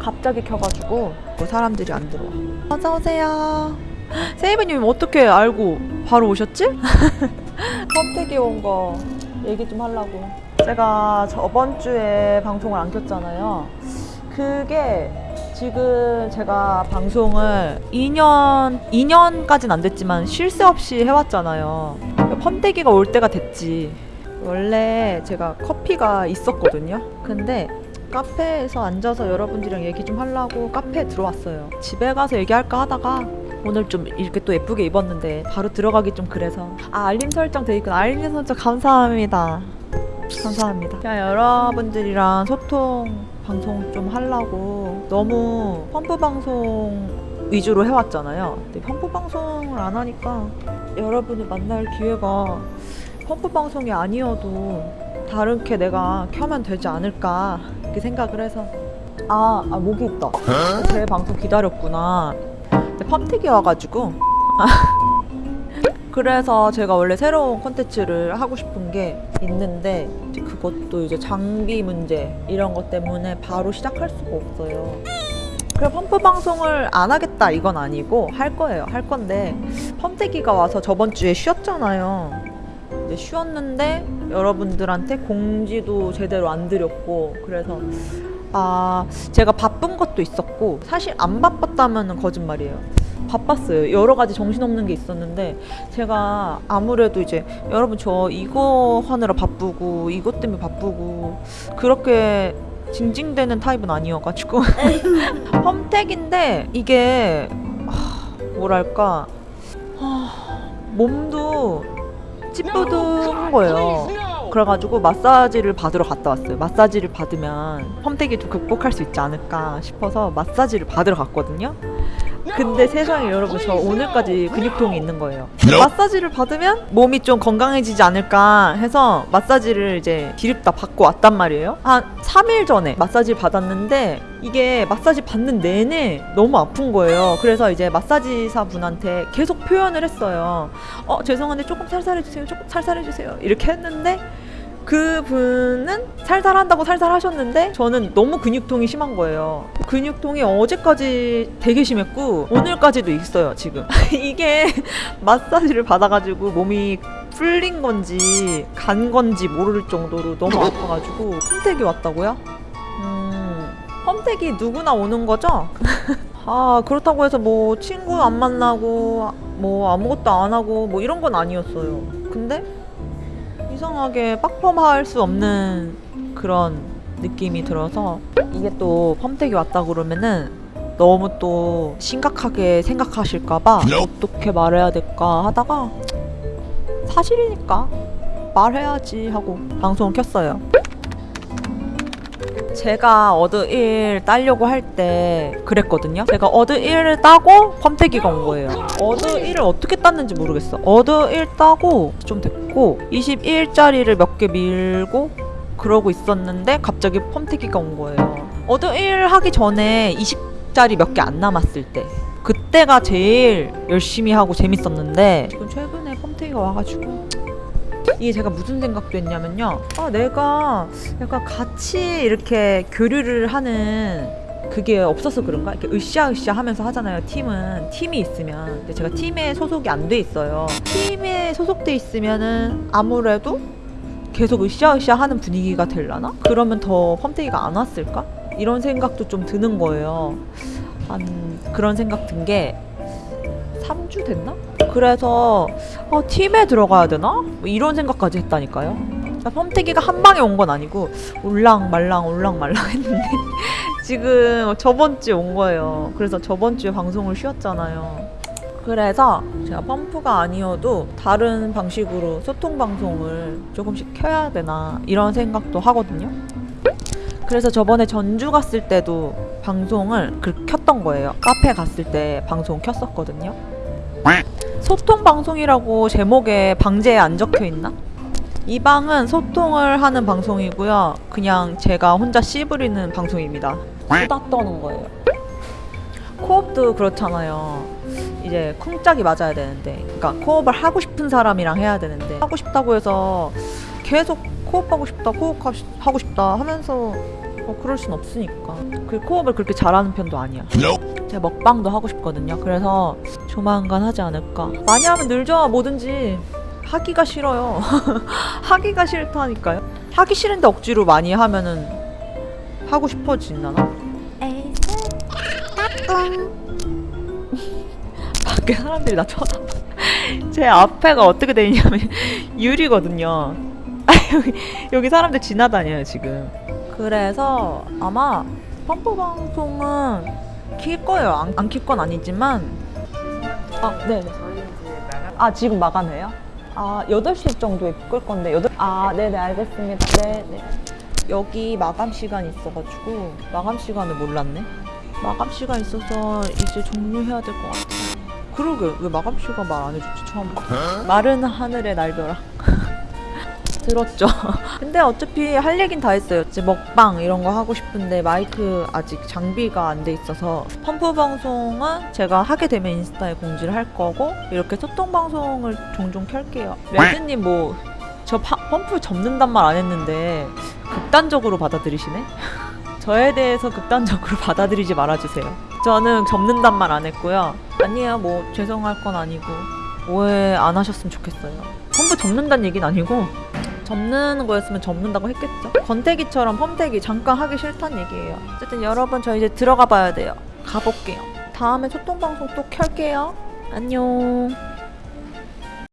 갑자기 켜가지고 사람들이 안 들어와. 어서오세요. 세이브님 어떻게 알고 바로 오셨지? 컴택이 온 거 얘기 좀 하려고. 제가 저번 주에 방송을 안 켰잖아요. 그게 지금 제가 방송을 2년, 2년까진 안 됐지만 쉴 새 없이 해왔잖아요. 펌대기가 올 때가 됐지. 원래 제가 커피가 있었거든요. 근데 카페에서 앉아서 여러분들이랑 얘기 좀 하려고 카페에 들어왔어요. 집에 가서 얘기할까 하다가 오늘 좀 이렇게 또 예쁘게 입었는데 바로 들어가기 좀 그래서 아 알림 설정 돼 있구나. 알림 설정 감사합니다. 감사합니다. 그냥 여러분들이랑 소통 방송 좀 하려고 너무 펌프 방송 위주로 해왔잖아요. 근데 펌프 방송을 안 하니까 여러분을 만날 기회가 펌프 방송이 아니어도 다른 게 내가 켜면 되지 않을까 이렇게 생각을 해서. 아, 아 목이 있다. 제 방송 기다렸구나. 근데 펌택이 와가지고. 그래서 제가 원래 새로운 콘텐츠를 하고 싶은 게 있는데 그것도 이제 장비 문제 이런 것 때문에 바로 시작할 수가 없어요. 그래 펌프 방송을 안 하겠다 이건 아니고 할 거예요. 할 건데 펌택이가 와서 저번 주에 쉬었잖아요 이제 쉬었는데 여러분들한테 공지도 제대로 안 드렸고 그래서 아 제가 바쁜 것도 있었고 사실 안 바빴다면 거짓말이에요. 바빴어요. 여러 가지 정신없는 게 있었는데 제가 아무래도 이제 여러분 저 이거 하느라 바쁘고 이것 때문에 바쁘고 그렇게 징징대는 타입은 아니어가지고 펌택인데 이게 하, 뭐랄까 하, 몸도 찌뿌둥한 거예요 그래가지고 마사지를 받으러 갔다 왔어요. 마사지를 받으면 펌택이도 극복할 수 있지 않을까 싶어서 마사지를 받으러 갔거든요. 근데 세상에 여러분 저 오늘까지 근육통이 있는 거예요. 마사지를 받으면 몸이 좀 건강해지지 않을까 해서 마사지를 이제 기립다 받고 왔단 말이에요. 한 3일 전에 마사지 받았는데 이게 마사지 받는 내내 너무 아픈 거예요. 그래서 이제 마사지사 분한테 계속 표현을 했어요. 어 죄송한데 조금 살살해주세요. 조금 살살해주세요. 이렇게 했는데 그 분은 살살한다고 살살하셨는데 저는 너무 근육통이 심한 거예요. 근육통이 어제까지 되게 심했고 오늘까지도 있어요 지금. 이게 마사지를 받아가지고 몸이 풀린 건지 간 건지 모를 정도로 너무 아파가지고 홈택이 왔다고요? 음, 홈택이 누구나 오는 거죠? 아 그렇다고 해서 뭐 친구 안 만나고 뭐 아무것도 안 하고 뭐 이런 건 아니었어요. 근데 이상하게 빡펌할 수 없는 그런 느낌이 들어서 이게 또 펌태기 왔다 그러면은 너무 또 심각하게 생각하실까봐 어떻게 말해야 될까 하다가 사실이니까 말해야지 하고 방송을 켰어요. 제가 어드 1 따려고 할 때 그랬거든요. 제가 어드 1을 따고 펌태기가 온 거예요. 어드 1을 어떻게 땄는지 모르겠어. 어드 1 따고 좀 됐고 21짜리를 몇 개 밀고 그러고 있었는데 갑자기 펌태기가 온 거예요. 어드 1 하기 전에 20짜리 몇 개 안 남았을 때 그때가 제일 열심히 하고 재밌었는데 지금 최근에 펌태기가 와가지고 이게 제가 무슨 생각도 했냐면요. 아, 내가 약간 같이 이렇게 교류를 하는 그게 없어서 그런가? 이렇게 으쌰으쌰 하면서 하잖아요. 팀은 팀이 있으면. 근데 제가 팀에 소속이 안 돼 있어요. 팀에 소속돼 있으면은 아무래도 계속 으쌰으쌰 하는 분위기가 될라나? 그러면 더 펌테이가 안 왔을까? 이런 생각도 좀 드는 거예요. 한 그런 생각 든 게 3주 됐나? 그래서 어, 팀에 들어가야 되나? 뭐 이런 생각까지 했다니까요. 펌태기가 한 방에 온 건 아니고 올랑 말랑 올랑 말랑 했는데 지금 저번 주에 온 거예요. 그래서 저번 주에 방송을 쉬었잖아요. 그래서 제가 펌프가 아니어도 다른 방식으로 소통 방송을 조금씩 켜야 되나 이런 생각도 하거든요. 그래서 저번에 전주 갔을 때도 방송을 그 켰던 거예요. 카페 갔을 때 방송 켰었거든요. 소통 방송이라고 제목에 방제에 안 적혀 있나? 이 방은 소통을 하는 방송이고요. 그냥 제가 혼자 씨부리는 방송입니다. 수다 떠는 거예요. 코업도 그렇잖아요. 이제 쿵짝이 맞아야 되는데, 그러니까 코업을 하고 싶은 사람이랑 해야 되는데 하고 싶다고 해서 계속 코업하고 싶다, 코업하고 싶다 하면서 어, 그럴 순 없으니까. 그 코업을 그렇게 잘하는 편도 아니야. 제가 먹방도 하고 싶거든요. 그래서 조만간 하지 않을까. 많이 하면 늘죠, 뭐든지. 하기가 싫어요. 하기가 싫다니까요. 하기 싫은데 억지로 많이 하면은 하고 싶어지나? 밖에 사람들이 나 쳐다봐. 제 앞에가 어떻게 돼 있냐면 유리거든요. 아, 여기, 여기 사람들 지나다녀요 지금. 그래서 아마 펌프 방송은 킬 거예요. 안, 안 킬 건 아니지만. 아, 네. 아, 지금 마감해요? 아, 8시 정도에 끌 건데, 8... 아, 네네, 알겠습니다. 네 네. 여기 마감 시간이 있어가지고, 마감 시간을 몰랐네? 마감 시간 있어서 이제 종료해야 될 것 같아. 그러게, 왜 마감 시간 말 안 해줬지, 처음부터. 마른 하늘의 날벼락. 들었죠. 근데 어차피 할 얘긴 다 했어요. 이제 먹방 이런 거 하고 싶은데 마이크 아직 장비가 안 돼 있어서 펌프 방송은 제가 하게 되면 인스타에 공지를 할 거고 이렇게 소통 방송을 종종 켤게요. 레드님 뭐 저 펌프 접는단 말 안 했는데 극단적으로 받아들이시네? 저에 대해서 극단적으로 받아들이지 말아주세요. 저는 접는단 말 안 했고요. 아니에요, 뭐 죄송할 건 아니고 오해 안 하셨으면 좋겠어요. 펌프 접는다는 얘기는 아니고 접는 거였으면 접는다고 했겠죠. 건태기처럼 펌태기 잠깐 하기 싫다는 얘기예요. 어쨌든 여러분 저 이제 들어가 봐야 돼요. 가볼게요. 다음에 소통 방송 또 켤게요. 안녕.